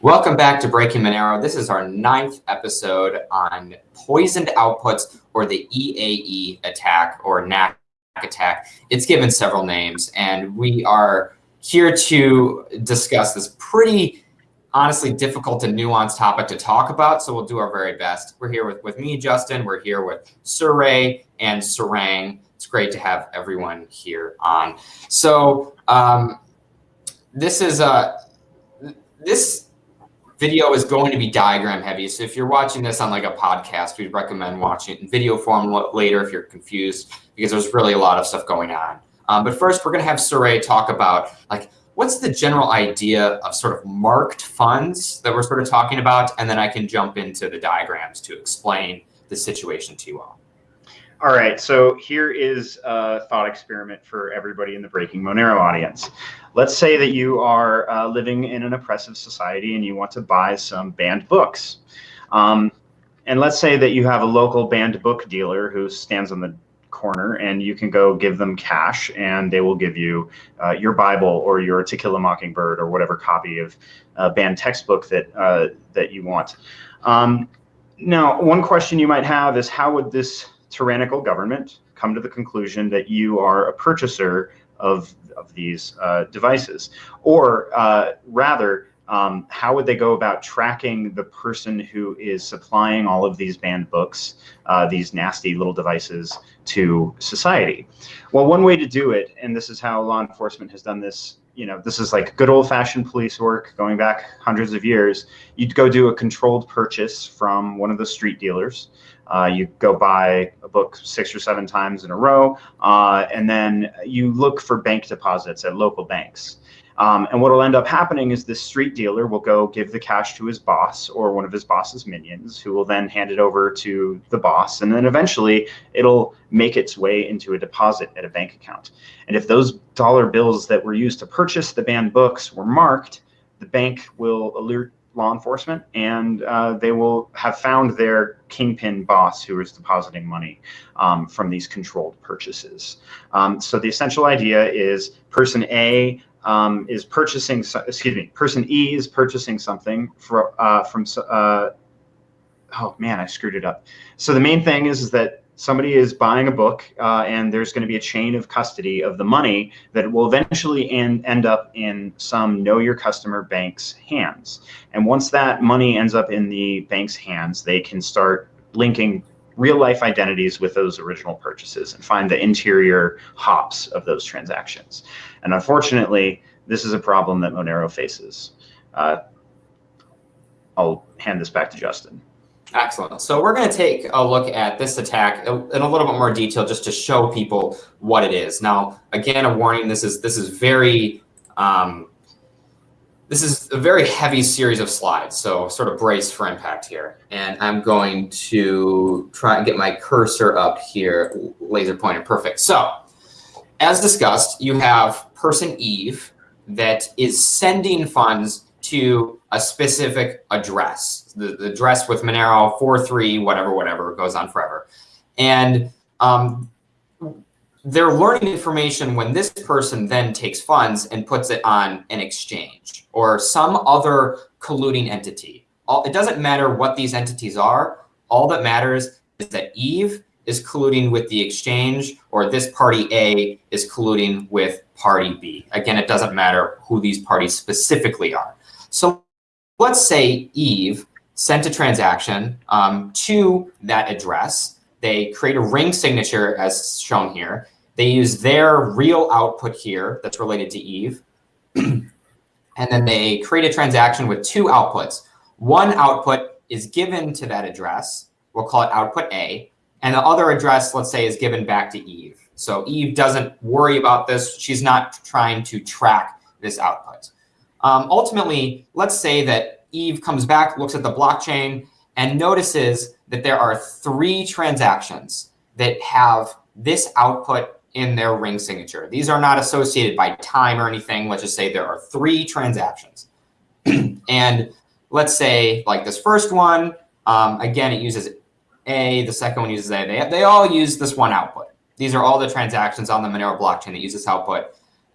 Welcome back to Breaking Monero. This is our ninth episode on poisoned outputs or the EAE attack or NAC attack. It's given several names and we are here to discuss this pretty honestly difficult and nuanced topic to talk about. So we'll do our very best. We're here with, with me, Justin. We're here with Surae and Sarang. It's great to have everyone here on. So um, this is a, this video is going to be diagram heavy. So if you're watching this on like a podcast, we'd recommend watching it in video form later if you're confused, because there's really a lot of stuff going on. Um, but first, we're going to have Surae talk about like what's the general idea of sort of marked funds that we're sort of talking about, and then I can jump into the diagrams to explain the situation to you all. All right, so here is a thought experiment for everybody in the Breaking Monero audience. Let's say that you are uh, living in an oppressive society and you want to buy some banned books. Um, and let's say that you have a local banned book dealer who stands on the corner and you can go give them cash and they will give you uh, your Bible or your To Kill a Mockingbird or whatever copy of uh, banned textbook that, uh, that you want. Um, now, one question you might have is how would this tyrannical government come to the conclusion that you are a purchaser of, of these uh, devices? Or uh, rather, um, how would they go about tracking the person who is supplying all of these banned books, uh, these nasty little devices to society? Well, one way to do it, and this is how law enforcement has done this you know, this is like good old fashioned police work going back hundreds of years. You'd go do a controlled purchase from one of the street dealers. Uh, you go buy a book six or seven times in a row, uh, and then you look for bank deposits at local banks. Um, and what will end up happening is this street dealer will go give the cash to his boss or one of his boss's minions, who will then hand it over to the boss. And then eventually it'll make its way into a deposit at a bank account. And if those dollar bills that were used to purchase the banned books were marked, the bank will alert law enforcement, and uh, they will have found their kingpin boss who is depositing money um, from these controlled purchases. Um, so the essential idea is person A um, is purchasing, excuse me, person E is purchasing something for, uh, from, uh, oh man, I screwed it up. So the main thing is, is that somebody is buying a book uh, and there's going to be a chain of custody of the money that will eventually end, end up in some know your customer bank's hands. And once that money ends up in the bank's hands, they can start linking real life identities with those original purchases and find the interior hops of those transactions. And unfortunately, this is a problem that Monero faces. Uh, I'll hand this back to Justin. Excellent. So we're going to take a look at this attack in a little bit more detail just to show people what it is. Now, again, a warning, this is this is very um, this is a very heavy series of slides, so sort of brace for impact here. And I'm going to try and get my cursor up here, laser pointer, perfect. So as discussed, you have person Eve that is sending funds to a specific address. The, the address with Monero 43, whatever, whatever, goes on forever. And um, they're learning information when this person then takes funds and puts it on an exchange or some other colluding entity. All, it doesn't matter what these entities are. All that matters is that Eve is colluding with the exchange or this party A is colluding with party B. Again, it doesn't matter who these parties specifically are. So let's say Eve sent a transaction um, to that address. They create a ring signature as shown here. They use their real output here that's related to Eve. and then they create a transaction with two outputs. One output is given to that address. We'll call it output A. And the other address, let's say, is given back to Eve. So Eve doesn't worry about this. She's not trying to track this output. Um, ultimately, let's say that Eve comes back, looks at the blockchain, and notices that there are three transactions that have this output in their ring signature. These are not associated by time or anything. Let's just say there are three transactions. and let's say like this first one, um, again, it uses A, the second one uses A. They, they all use this one output. These are all the transactions on the Monero blockchain that use this output.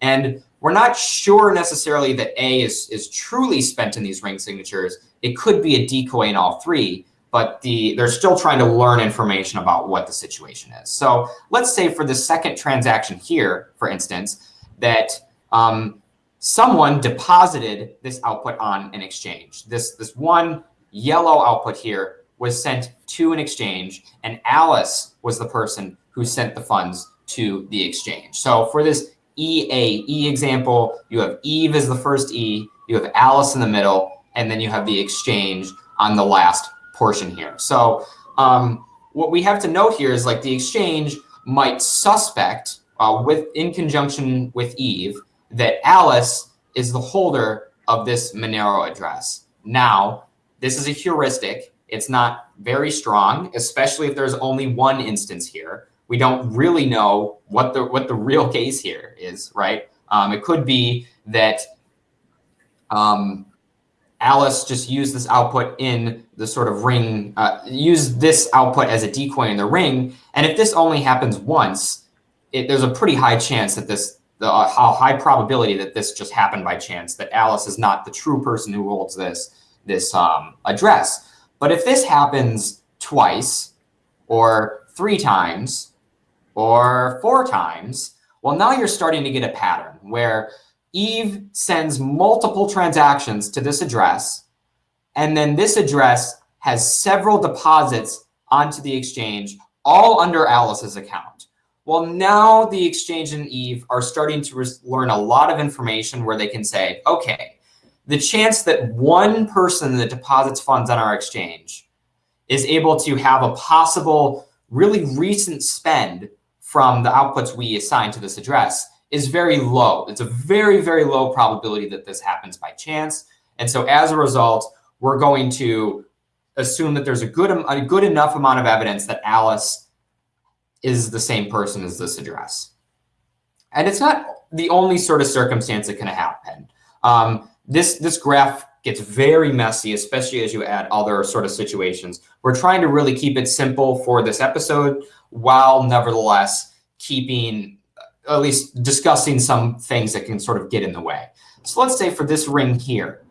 And we're not sure necessarily that A is, is truly spent in these ring signatures. It could be a decoy in all three, but the they're still trying to learn information about what the situation is. So let's say for the second transaction here, for instance, that um, someone deposited this output on an exchange. This, this one yellow output here was sent to an exchange, and Alice was the person who sent the funds to the exchange. So for this EAE example, you have Eve as the first E, you have Alice in the middle, and then you have the exchange on the last portion here. So um, what we have to note here is like the exchange might suspect uh, with in conjunction with Eve that Alice is the holder of this Monero address. Now, this is a heuristic. It's not very strong, especially if there's only one instance here we don't really know what the what the real case here is, right? Um, it could be that um, Alice just used this output in the sort of ring, uh, use this output as a decoy in the ring. And if this only happens once, it, there's a pretty high chance that this, the uh, high probability that this just happened by chance, that Alice is not the true person who holds this, this um, address. But if this happens twice or three times, or four times, well, now you're starting to get a pattern where Eve sends multiple transactions to this address, and then this address has several deposits onto the exchange, all under Alice's account. Well, now the exchange and Eve are starting to learn a lot of information where they can say, okay, the chance that one person that deposits funds on our exchange is able to have a possible really recent spend from the outputs we assign to this address is very low. It's a very, very low probability that this happens by chance. And so as a result, we're going to assume that there's a good, a good enough amount of evidence that Alice is the same person as this address. And it's not the only sort of circumstance that can happen. Um, this, this graph gets very messy, especially as you add other sort of situations. We're trying to really keep it simple for this episode while nevertheless keeping, at least discussing some things that can sort of get in the way. So let's say for this ring here,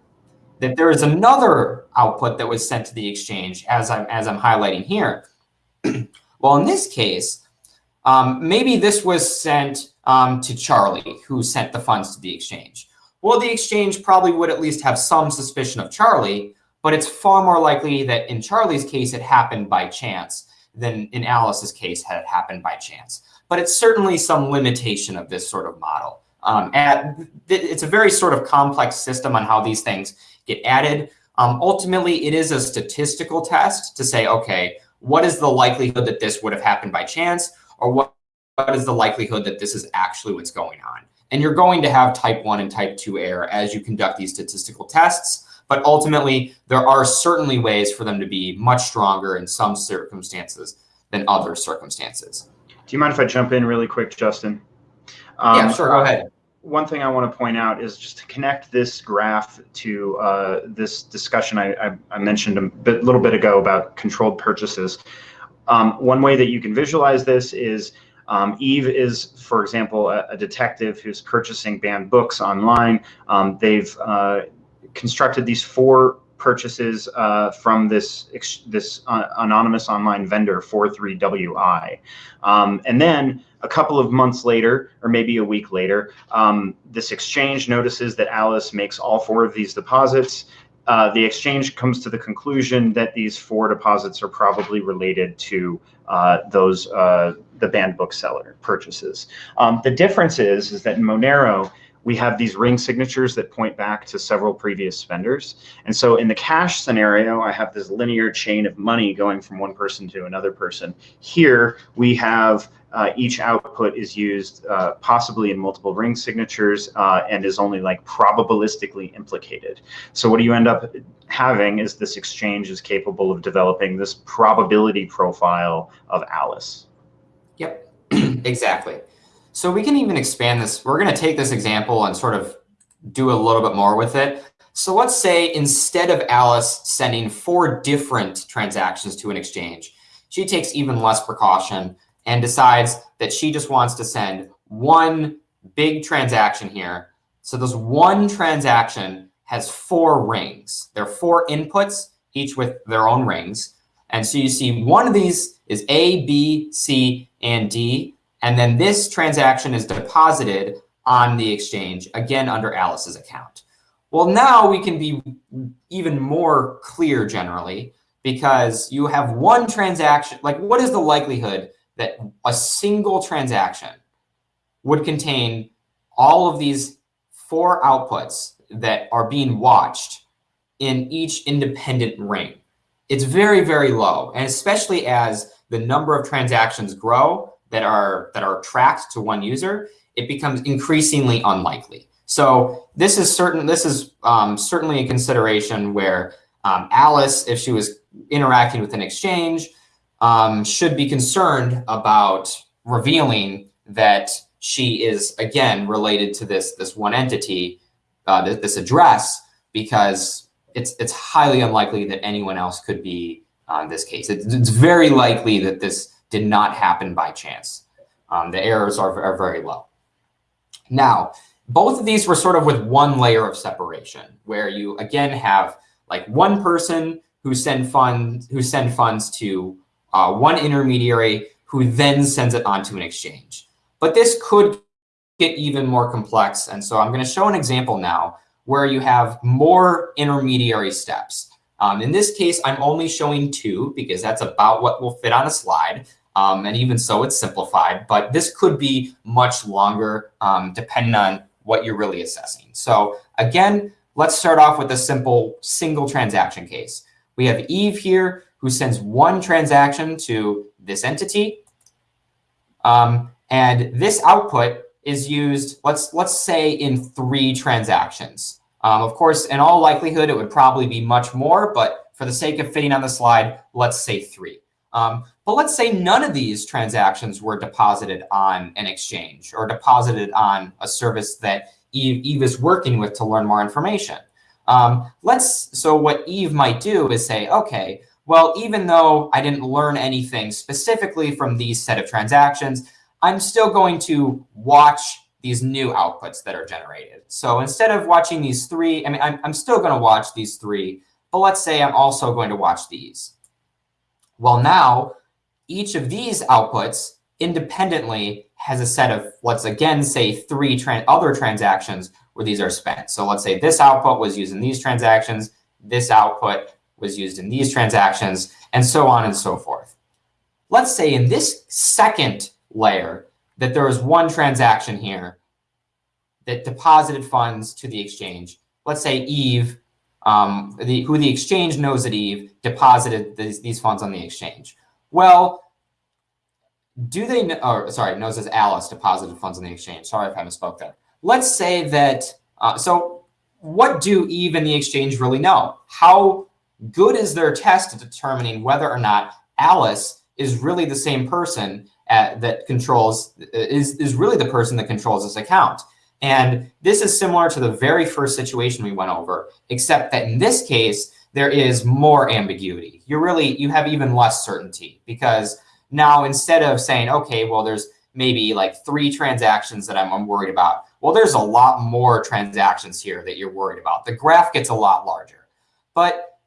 that there is another output that was sent to the exchange as I'm, as I'm highlighting here. well, in this case, um, maybe this was sent um, to Charlie, who sent the funds to the exchange. Well, the exchange probably would at least have some suspicion of Charlie, but it's far more likely that in Charlie's case, it happened by chance than in Alice's case had it happened by chance. But it's certainly some limitation of this sort of model. Um, it's a very sort of complex system on how these things get added. Um, ultimately, it is a statistical test to say, okay, what is the likelihood that this would have happened by chance? Or what, what is the likelihood that this is actually what's going on? And you're going to have type 1 and type 2 error as you conduct these statistical tests. But ultimately, there are certainly ways for them to be much stronger in some circumstances than other circumstances. Do you mind if I jump in really quick, Justin? Um, yeah, sure. Go ahead. One thing I want to point out is just to connect this graph to uh, this discussion I, I, I, mentioned a bit, little bit ago about controlled purchases. Um, one way that you can visualize this is um, Eve is, for example, a, a, detective who's purchasing banned books online. Um, they've uh, constructed these four purchases uh, from this this uh, anonymous online vendor 43WI. Um, and then a couple of months later, or maybe a week later, um, this exchange notices that Alice makes all four of these deposits. Uh, the exchange comes to the conclusion that these four deposits are probably related to uh, those uh, the banned bookseller purchases. Um, the difference is is that Monero we have these ring signatures that point back to several previous spenders. And so in the cash scenario, I have this linear chain of money going from one person to another person. Here we have uh, each output is used uh, possibly in multiple ring signatures uh, and is only like probabilistically implicated. So what do you end up having is this exchange is capable of developing this probability profile of Alice. Yep, exactly. So we can even expand this. We're going to take this example and sort of do a little bit more with it. So let's say instead of Alice sending four different transactions to an exchange, she takes even less precaution and decides that she just wants to send one big transaction here So this one transaction has four rings. There are four inputs, each with their own rings. And so you see one of these is A, B, C, and D. And then this transaction is deposited on the exchange, again, under Alice's account. Well, now we can be even more clear generally because you have one transaction. Like, what is the likelihood that a single transaction would contain all of these four outputs that are being watched in each independent ring? It's very, very low. And especially as the number of transactions grow that are that are tracked to one user, it becomes increasingly unlikely. So this is certain. This is um, certainly a consideration where um, Alice, if she was interacting with an exchange, um, should be concerned about revealing that she is again related to this this one entity, uh, th this address, because it's it's highly unlikely that anyone else could be on uh, this case. It's, it's, very likely that this did not happen by chance. Um, the errors are, are very low. Now, both of these were sort of with one layer of separation, where you again have like one person who send funds who send funds to uh, one intermediary who then sends it onto an exchange. But this could get even more complex. And so I'm going to show an example now where you have more intermediary steps. Um, in this case, I'm only showing two because that's about what will fit on a slide. Um, and even so, it's simplified. But this could be much longer um, depending on what you're really assessing. So again, let's start off with a simple single transaction case. We have Eve here who sends one transaction to this entity. Um, and this output is used, let's, let's say, in three transactions. Um, of course, in all likelihood, it would probably be much more. But for the sake of fitting on the slide, let's say three. Um, but let's say none of these transactions were deposited on an exchange or deposited on a service that Eve, Eve is working with to learn more information. Um, let's so what Eve might do is say, OK, well, even though I didn't learn anything specifically from these set of transactions, I'm still going to watch these new outputs that are generated. So instead of watching these three, I mean, I'm, I'm still going to watch these three, but let's say I'm also going to watch these. Well, now each of these outputs independently has a set of, let's again say three other transactions where these are spent. So let's say this output was used in these transactions, this output was used in these transactions, and so on and so forth. Let's say in this second layer that there is one transaction here that deposited funds to the exchange. Let's say Eve um, the, who the exchange knows that Eve deposited these, these funds on the exchange. Well, do they know, or sorry, knows as Alice deposited funds on the exchange. Sorry if I misspoke there. Let's say that, uh, so what do Eve and the exchange really know? How good is their test at determining whether or not Alice is really the same person at, that controls, is, is really the person that controls this account? And this is similar to the very first situation we went over, except that in this case, there is more ambiguity. You really, you have even less certainty because now instead of saying, okay, well, there's maybe like three transactions that I'm, I'm worried about. Well, there's a lot more transactions here that you're worried about. The graph gets a lot larger. But,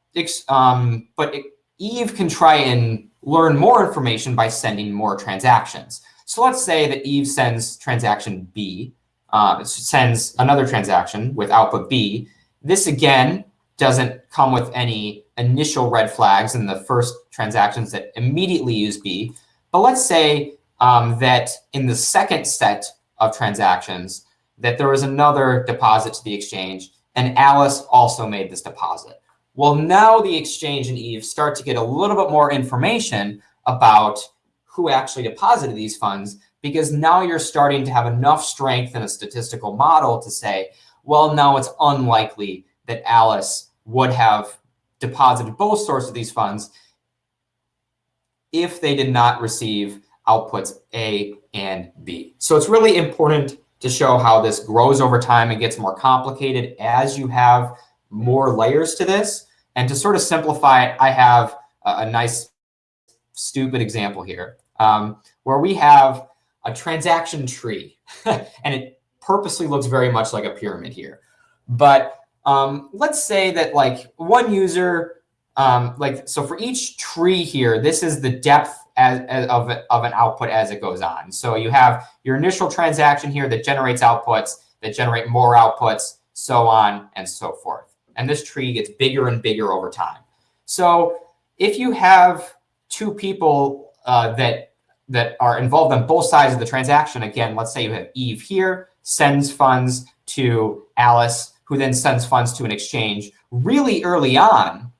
um, but Eve can try and learn more information by sending more transactions. So let's say that Eve sends transaction B uh, sends another transaction with output B. This, again, doesn't come with any initial red flags in the first transactions that immediately use B. But let's say um, that in the second set of transactions, that there was another deposit to the exchange, and Alice also made this deposit. Well, now the exchange and Eve start to get a little bit more information about who actually deposited these funds because now you're starting to have enough strength in a statistical model to say, well, no, it's unlikely that Alice would have deposited both sources of these funds if they did not receive outputs A and B. So it's really important to show how this grows over time and gets more complicated as you have more layers to this. And to sort of simplify it, I have a, a nice stupid example here um, where we have a transaction tree. and it purposely looks very much like a pyramid here. But um, let's say that like one user, um, like so for each tree here, this is the depth as, as of, of an output as it goes on. So you have your initial transaction here that generates outputs, that generate more outputs, so on and so forth. And this tree gets bigger and bigger over time. So if you have two people uh, that that are involved on both sides of the transaction, again, let's say you have Eve here, sends funds to Alice, who then sends funds to an exchange really early on,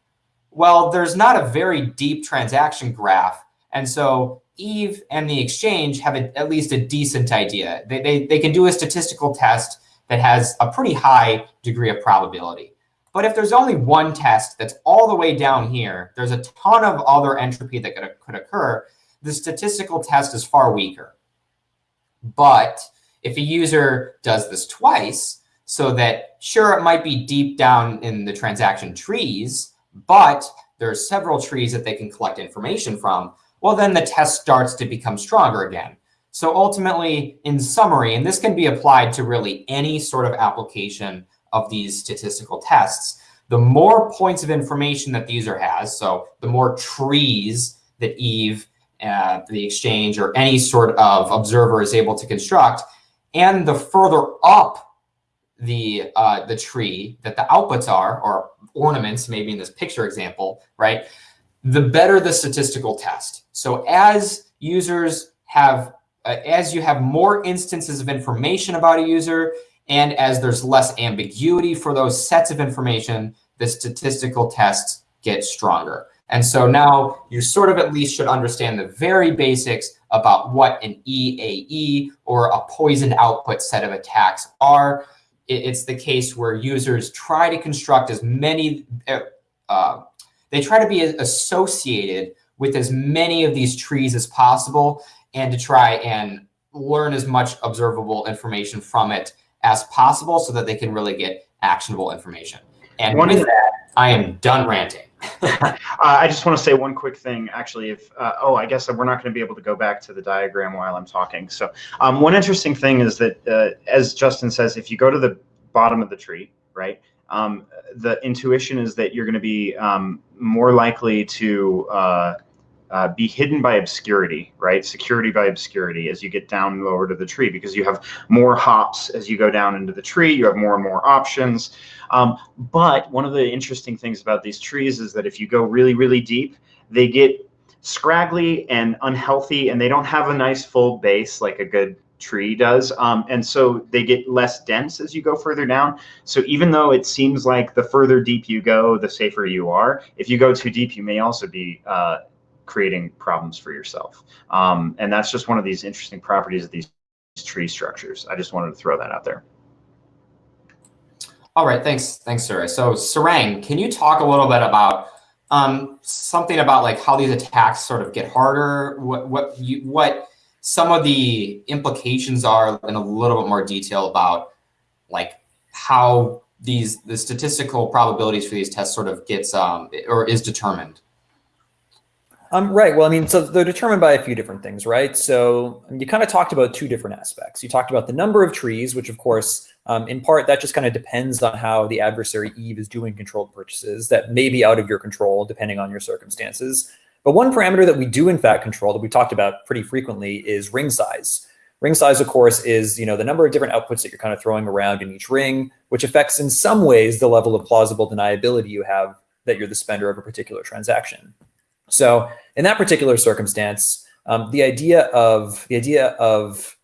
well, there's not a very deep transaction graph. And so Eve and the exchange have a, at least a decent idea. They, they, they can do a statistical test that has a pretty high degree of probability. But if there's only one test that's all the way down here, there's a ton of other entropy that could, could occur. The statistical test is far weaker. But if a user does this twice, so that sure, it might be deep down in the transaction trees, but there are several trees that they can collect information from, well, then the test starts to become stronger again. So ultimately, in summary, and this can be applied to really any sort of application of these statistical tests, the more points of information that the user has, so the more trees that Eve, uh, the exchange, or any sort of observer is able to construct, and the further up the uh, the tree that the outputs are, or ornaments, maybe in this picture example, right, the better the statistical test. So as users have, uh, as you have more instances of information about a user, and as there's less ambiguity for those sets of information, the statistical tests get stronger. And so now you sort of at least should understand the very basics about what an EAE or a poisoned output set of attacks are. It's the case where users try to construct as many, uh, uh, they try to be associated with as many of these trees as possible and to try and learn as much observable information from it as possible so that they can really get actionable information. And One with that, I am done ranting. Uh, I just want to say one quick thing, actually. If uh, oh, I guess we're not going to be able to go back to the diagram while I'm talking. So um, one interesting thing is that, uh, as Justin says, if you go to the bottom of the tree, right, um, the intuition is that you're going to be um, more likely to uh, be hidden by obscurity, right? Security by obscurity as you get down lower to the tree because you have more hops as you go down into the tree. You have more and more options. Um, but one of the interesting things about these trees is that if you go really, really deep, they get scraggly and unhealthy and they don't have a nice full base like a good tree does. Um, and so they get less dense as you go further down. So even though it seems like the further deep you go, the safer you are, if you go too deep, you may also be uh, creating problems for yourself. Um, and that's just one of these interesting properties of these tree structures. I just wanted to throw that out there. All right, thanks, thanks, Sura. So Sarang, can you talk a little bit about um, something about like how these attacks sort of get harder? What what you what some of the implications are in a little bit more detail about like how these the statistical probabilities for these tests sort of gets um, or is determined. Um, right. Well, I mean, so they're determined by a few different things, right? So you kind of talked about two different aspects. You talked about the number of trees, which of course, um, in part, that just kind of depends on how the adversary Eve is doing controlled purchases that may be out of your control depending on your circumstances. But one parameter that we do in fact control that we talked about pretty frequently is ring size. Ring size, of course, is you know the number of different outputs that you're kind of throwing around in each ring, which affects in some ways the level of plausible deniability you have that you're the spender of a particular transaction. So in that particular circumstance, um, the idea of the idea of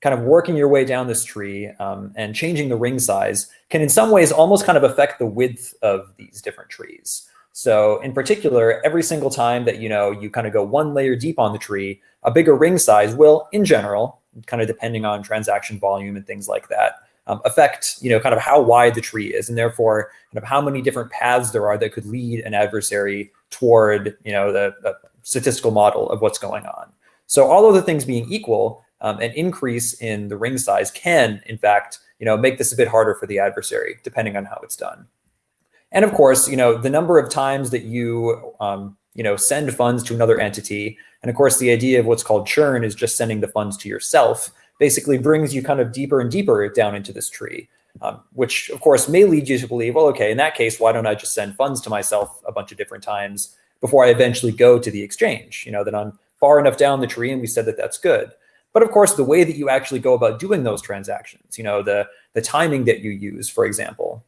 kind of working your way down this tree um, and changing the ring size can in some ways almost kind of affect the width of these different trees. So in particular, every single time that you know you kind of go one layer deep on the tree, a bigger ring size will, in general, kind of depending on transaction volume and things like that, um, affect you know kind of how wide the tree is, and therefore kind of how many different paths there are that could lead an adversary toward you know the, the statistical model of what's going on. So all other things being equal, um, an increase in the ring size can, in fact, you know, make this a bit harder for the adversary, depending on how it's done. And of course, you know, the number of times that you, um, you know, send funds to another entity, and of course, the idea of what's called churn is just sending the funds to yourself. Basically brings you kind of deeper and deeper down into this tree, um, which of course may lead you to believe, well, okay, in that case, why don't I just send funds to myself a bunch of different times before I eventually go to the exchange? You know, that I'm far enough down the tree and we said that that's good. But of course, the way that you actually go about doing those transactions, you know, the, the timing that you use, for example,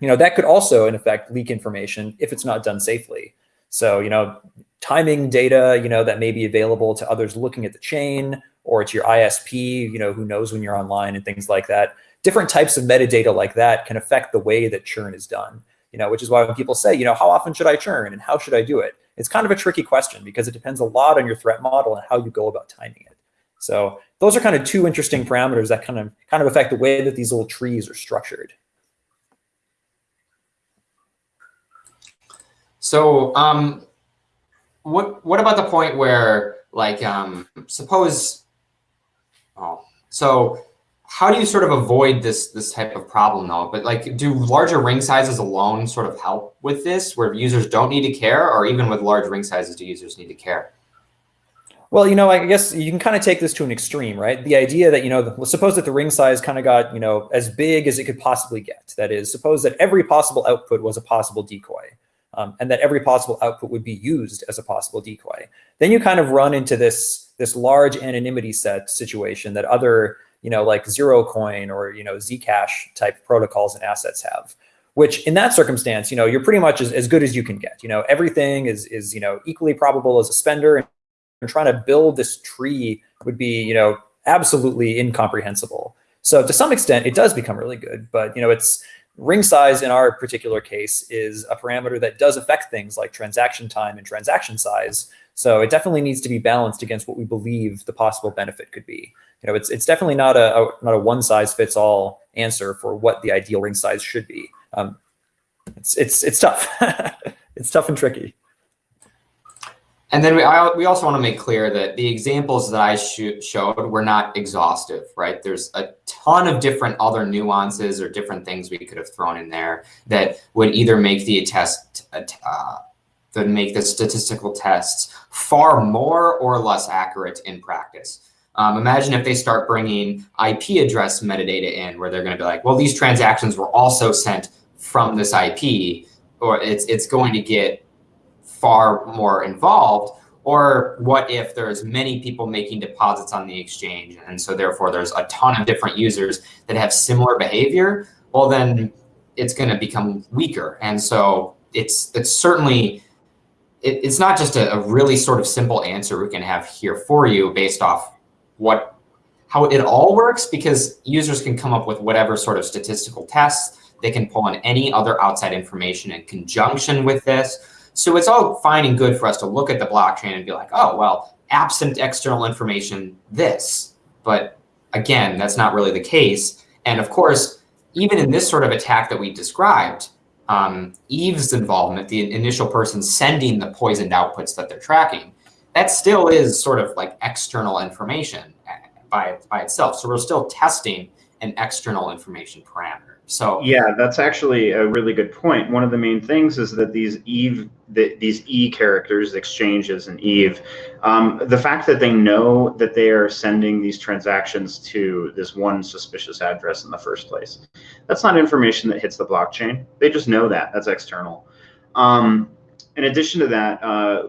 you know, that could also in effect leak information if it's not done safely. So, you know, timing data, you know, that may be available to others looking at the chain or it's your ISP, you know, who knows when you're online and things like that. Different types of metadata like that can affect the way that churn is done, you know, which is why when people say, you know, how often should I churn and how should I do it? It's kind of a tricky question because it depends a lot on your threat model and how you go about timing it. So those are kind of two interesting parameters that kind of kind of affect the way that these little trees are structured. So um, what what about the point where like um, suppose oh so how do you sort of avoid this this type of problem though? But like do larger ring sizes alone sort of help with this where users don't need to care or even with large ring sizes do users need to care? Well, you know, I guess you can kind of take this to an extreme, right? The idea that, you know, the, suppose that the ring size kind of got, you know, as big as it could possibly get. That is, suppose that every possible output was a possible decoy um, and that every possible output would be used as a possible decoy. Then you kind of run into this, this large anonymity set situation that other, you know, like Zerocoin or, you know, Zcash type protocols and assets have which in that circumstance, you know, you're pretty much as, as good as you can get. You know, everything is, is, you know, equally probable as a spender and trying to build this tree would be, you know, absolutely incomprehensible. So to some extent, it does become really good, but you know, it's ring size in our particular case is a parameter that does affect things like transaction time and transaction size. So it definitely needs to be balanced against what we believe the possible benefit could be. You know, it's it's definitely not a, a not a one size fits all answer for what the ideal ring size should be. Um, it's it's it's tough. it's tough and tricky. And then we, I, we also want to make clear that the examples that I sh showed were not exhaustive, right? There's a ton of different other nuances or different things we could have thrown in there that would either make the test, uh, that make the statistical tests far more or less accurate in practice. Um, imagine if they start bringing IP address metadata in where they're going to be like, well, these transactions were also sent from this IP, or it's, it's going to get far more involved? Or what if there's many people making deposits on the exchange and so therefore there's a ton of different users that have similar behavior? Well, then it's going to become weaker. And so it's it's certainly it, it's not just a, a really sort of simple answer we can have here for you based off what how it all works because users can come up with whatever sort of statistical tests. They can pull in any other outside information in conjunction with this. So it's all fine and good for us to look at the blockchain and be like, oh, well, absent external information, this. But again, that's not really the case. And of course, even in this sort of attack that we described, um, Eve's involvement, the initial person sending the poisoned outputs that they're tracking, that still is sort of like external information uh, by, by itself. So we're still testing an external information parameter. So yeah, that's actually a really good point. One of the main things is that these Eve, the, these E characters, exchanges and Eve, um, the fact that they know that they are sending these transactions to this one suspicious address in the first place, that's not information that hits the blockchain. They just know that. That's external. Um, in addition to that, uh,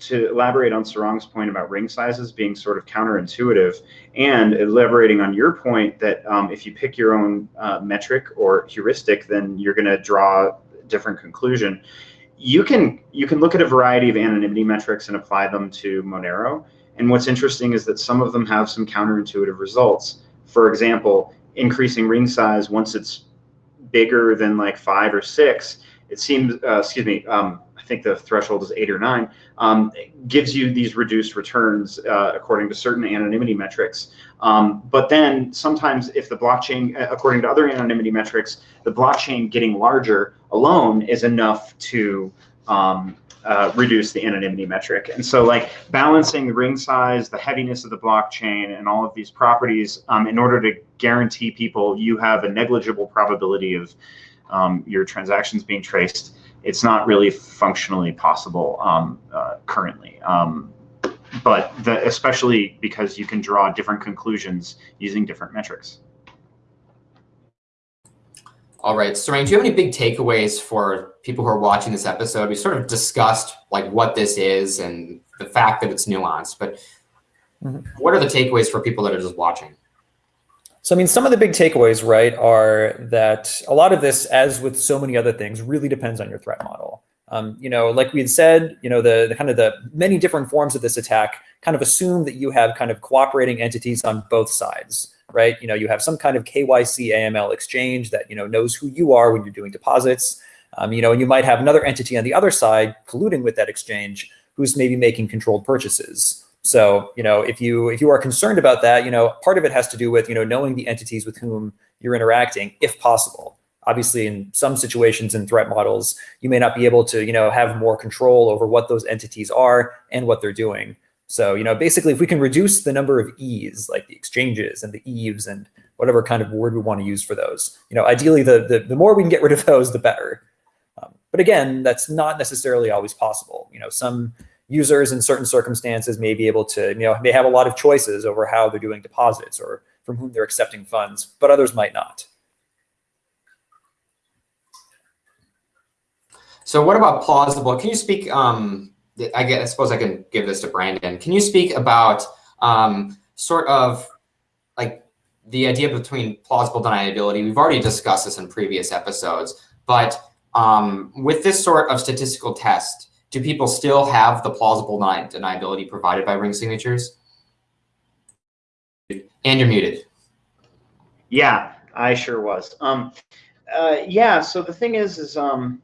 to elaborate on Sarang's point about ring sizes being sort of counterintuitive and elaborating on your point that um, if you pick your own uh, metric or heuristic, then you're going to draw a different conclusion. You can you can look at a variety of anonymity metrics and apply them to Monero. And what's interesting is that some of them have some counterintuitive results. For example, increasing ring size once it's bigger than like five or six, it seems, uh, excuse me, um, think the threshold is eight or nine, um, gives you these reduced returns uh, according to certain anonymity metrics. Um, but then sometimes if the blockchain, uh, according to other anonymity metrics, the blockchain getting larger alone is enough to um, uh, reduce the anonymity metric. And so like balancing the ring size, the heaviness of the blockchain, and all of these properties um, in order to guarantee people you have a negligible probability of um, your transactions being traced it's not really functionally possible um, uh, currently. Um, but the, especially because you can draw different conclusions using different metrics. All right, Sarang, do you have any big takeaways for people who are watching this episode? We sort of discussed like what this is and the fact that it's nuanced, but mm -hmm. what are the takeaways for people that are just watching? So, I mean, some of the big takeaways, right, are that a lot of this, as with so many other things, really depends on your threat model. Um, you know, like we had said, you know, the, the kind of the many different forms of this attack kind of assume that you have kind of cooperating entities on both sides right? You know, you have some kind of KYC AML exchange that, you know, knows who you are when you're doing deposits. Um, you know, and you might have another entity on the other side colluding with that exchange who's maybe making controlled purchases. So, you know, if you if you are concerned about that, you know, part of it has to do with, you know, knowing the entities with whom you're interacting, if possible. Obviously, in some situations in threat models, you may not be able to, you know, have more control over what those entities are and what they're doing. So, you know, basically, if we can reduce the number of E's, like the exchanges and the eves and whatever kind of word we want to use for those, you know, ideally, the, the, the more we can get rid of those, the better. Um, but again, that's not necessarily always possible. You know, some users in certain circumstances may be able to, you know, may have a lot of choices over how they're doing deposits or from whom they're accepting funds, but others might not. So what about plausible? Can you speak um, I guess I suppose I can give this to Brandon. Can you speak about um, sort of like the idea between plausible deniability? We've already discussed this in previous episodes, but um, with this sort of statistical test, do people still have the plausible deni deniability provided by ring signatures? And you're muted. Yeah, I sure was. Um, uh, yeah, so the thing is, is um,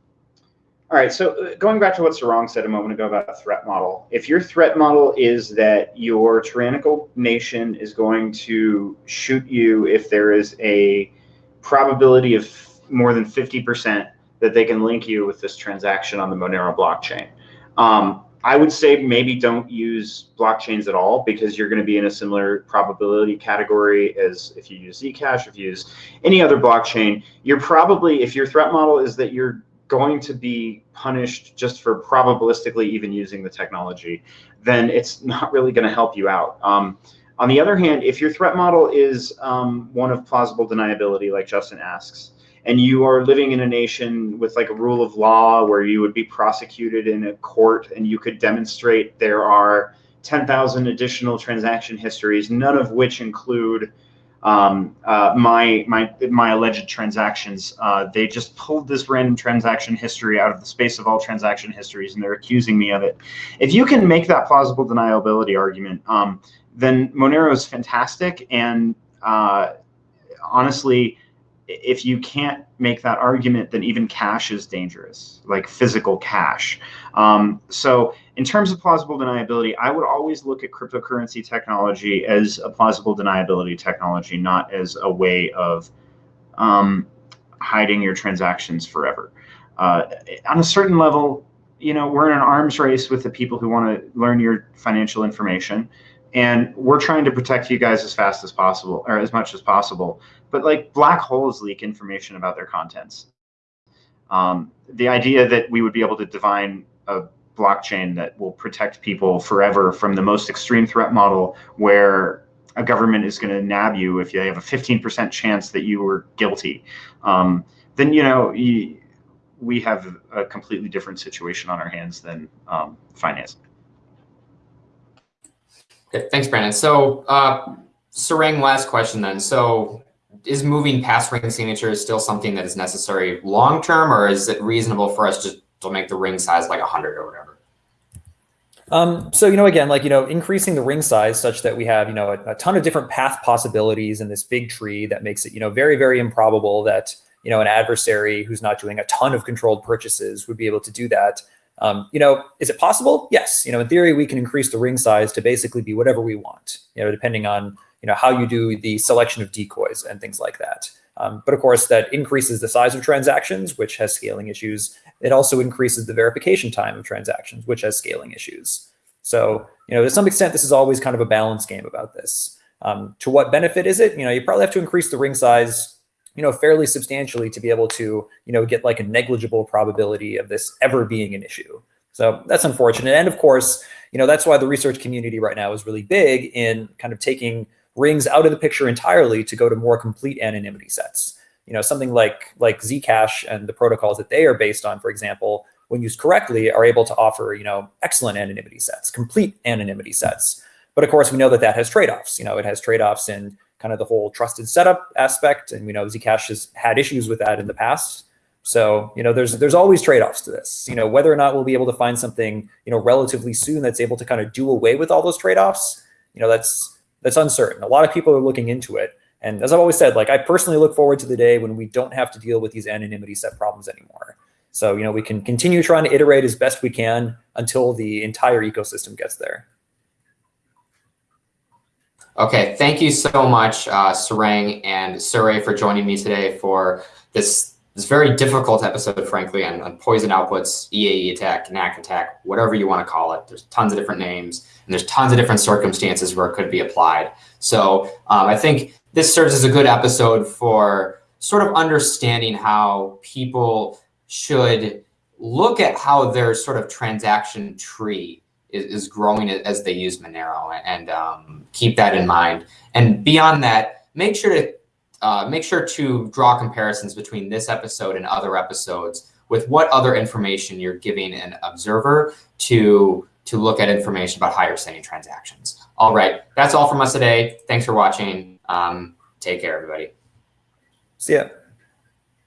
all right, so uh, going back to what Sarang said a moment ago about threat model, if your threat model is that your tyrannical nation is going to shoot you if there is a probability of more than 50% that they can link you with this transaction on the Monero blockchain, um, I would say maybe don't use blockchains at all because you're going to be in a similar probability category as if you use Zcash, if you use any other blockchain. You're probably, if your threat model is that you're going to be punished just for probabilistically even using the technology, then it's not really going to help you out. Um, on the other hand, if your threat model is um, one of plausible deniability, like Justin asks, and you are living in a nation with like a rule of law where you would be prosecuted in a court and you could demonstrate there are 10,000 additional transaction histories, none of which include um, uh, my my my alleged transactions. Uh, they just pulled this random transaction history out of the space of all transaction histories, and they're accusing me of it. If you can make that plausible deniability argument, um, then Monero is fantastic. And uh, honestly, if you can't make that argument, then even cash is dangerous, like physical cash. Um, so in terms of plausible deniability, I would always look at cryptocurrency technology as a plausible deniability technology, not as a way of um, hiding your transactions forever. Uh, on a certain level, you know, we're in an arms race with the people who want to learn your financial information and we're trying to protect you guys as fast as possible or as much as possible. But like black holes leak information about their contents. Um, the idea that we would be able to divine a blockchain that will protect people forever from the most extreme threat model where a government is going to nab you if you have a 15% chance that you were guilty. Um, then you know you, we have a completely different situation on our hands than um, finance Thanks, Brandon. So, uh, Sarang, last question then. So, is moving past ring signatures still something that is necessary long term, or is it reasonable for us just to make the ring size like 100 or whatever? Um, so, you know, again, like, you know, increasing the ring size such that we have, you know, a, a, ton of different path possibilities in this big tree that makes it, you know, very, very improbable that, you know, an adversary who's not doing a ton of controlled purchases would be able to do that. Um, you know, is it possible? Yes. You know, in theory, we can increase the ring size to basically be whatever we want, you know, depending on, you know, how you do the selection of decoys and things like that. Um, but of course, that increases the size of transactions, which has scaling issues. It also increases the verification time of transactions, which has scaling issues. So, you know, to some extent, this is always kind of a balance game about this. Um, to what benefit is it? You know, you probably have to increase the ring size you know, fairly substantially to be able to, you know, get like a negligible probability of this ever being an issue. So that's unfortunate. And of course, you know, that's why the research community right now is really big in kind of taking rings out of the picture entirely to go to more complete anonymity sets. You know, something like like Zcash and the protocols that they are based on, for example, when used correctly, are able to offer, you know, excellent anonymity sets, complete anonymity sets. But of course, we know that that has trade-offs. You know, it has trade-offs in kind of the whole trusted setup aspect, and we know Zcash has had issues with that in the past. So, you know, there's there's always trade-offs to this. You know, whether or not we'll be able to find something, you know, relatively soon that's able to kind of do away with all those trade-offs, you know, that's that's uncertain. A lot of people are looking into it. And as I've always said, like I personally look forward to the day when we don't have to deal with these anonymity set problems anymore. So, you know, we can continue trying to iterate as best we can until the entire ecosystem gets there. Okay, thank you so much, uh, Sarang and Surae, for joining me today for this this very difficult episode, frankly, on, on poison outputs, EAE attack, NAC attack, whatever you want to call it. There's tons of different names, and there's tons of different circumstances where it could be applied. So um, I think this serves as a good episode for sort of understanding how people should look at how their sort of transaction tree is, is growing as they use Monero and um, keep that in mind. And beyond that, make sure to uh, make sure to draw comparisons between this episode and other episodes with what other information you're giving an observer to to look at information about you're sending transactions. All right, that's all from us today. Thanks for watching. Um, take care, everybody. See ya.